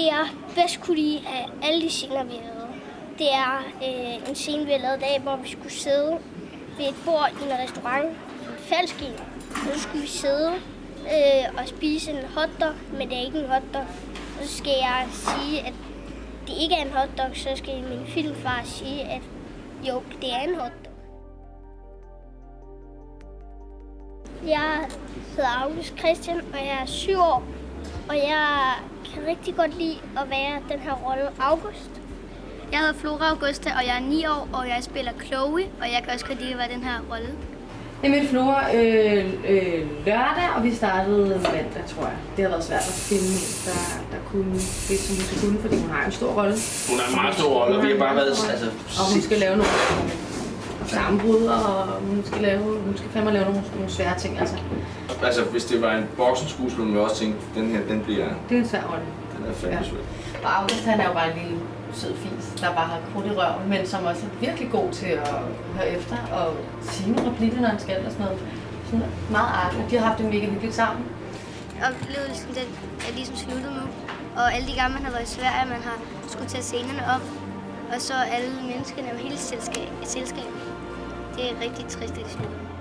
Det jeg bedst kunne lide af alle de scener, vi havde, det er øh, en scene, vi har lavet dag, hvor vi skulle sidde ved et bord i en restaurant, en falsk en. Og så skulle vi sidde øh, og spise en hotdog, men det er ikke en hotdog. Og så skal jeg sige, at det ikke er en hotdog, så skal min filmfar sige, at jo, det er en hotdog. Jeg hedder August Christian, og jeg er syv år. Og jeg kan rigtig godt lide at være den her rolle August. Jeg hedder Flora Augusta, og jeg er 9 år, og jeg spiller Chloe, og jeg kan også godt lide at være den her rolle. Jeg mødte Flora øh, øh, lørdag, og vi startede mandag, tror jeg. Det har været svært at finde en, der, der kunne det, som hun skulle kunne, fordi hun har en stor rolle. Hun har en meget stor rolle, og vi har bare været... Altså, Og hun skal lave nogle sammenbrud, og hun skal, lave, hun skal fandme lave nogle, nogle svære ting. Altså, altså, hvis det var en boksenskuespiller, ville man også tænke, den her, den bliver... det er en svær rolle. Den er fandme Ja. svær. Og August, han er jo bare en lille sød fis, der bare har krudt i røven, men som også er virkelig god til at høre efter og sige nogle replikker, når han skal og sådan noget. Sådan meget artigt. De har haft det mega hyggeligt sammen. Oplevelsen den er ligesom sluttet nu, og alle de gange, man har været i Sverige, man har skulle tage scenerne op, og så alle menneskene og hele selskab, selskabet. Det er rigtig trist, at det slutter.